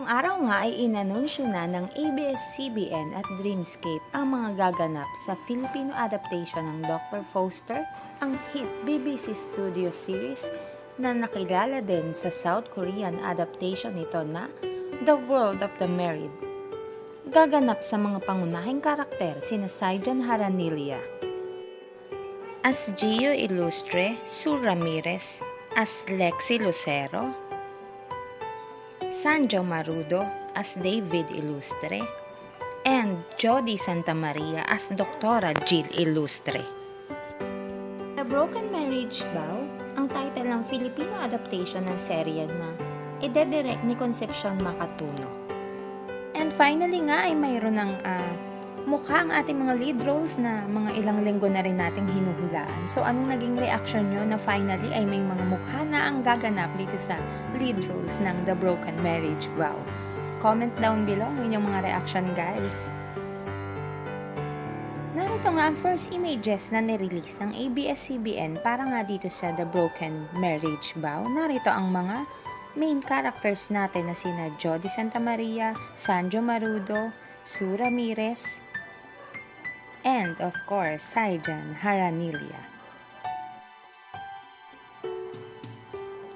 Ang araw nga ay inanunsyo na ng ABS-CBN at Dreamscape ang mga gaganap sa Filipino adaptation ng Dr. Foster, ang hit BBC Studio series na nakilala din sa South Korean adaptation nito na The World of the Married. Gaganap sa mga pangunahing karakter sina Saijan Haranilia, as Gio Ilustre, Sue Ramirez, as Lexi Lucero, Sanjo Marudo as David Ilustre, and Jody Santa Maria as Doktora Jill Ilustre. The Broken Marriage Vow, ang title ng Filipino adaptation ng serye na idedirect ni Concepcion Macatuno. And finally nga ay mayroon ng ah, mukha ang ating mga lead roles na mga ilang linggo na rin nating hinuhulaan. So anong naging reaction nyo na finally ay may mga mukha na ang gaganap dito sa lead roles ng The Broken Marriage Vow? Comment down below ang inyong mga reaction guys. Narito nga ang first images na nirelease ng ABS-CBN para nga dito sa The Broken Marriage Vow. Narito ang mga main characters natin na sina Jody Santa Maria, Sanjo Marudo, Sue Ramirez, and of course, Saijan Haranilia.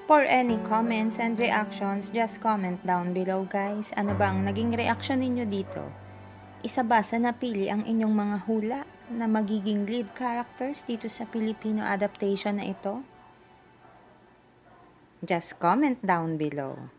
For any comments and reactions, just comment down below guys. Ano ba ang naging reaction ninyo dito? Isa ba sa napili ang inyong mga hula na magiging lead characters dito sa Filipino adaptation na ito? Just comment down below.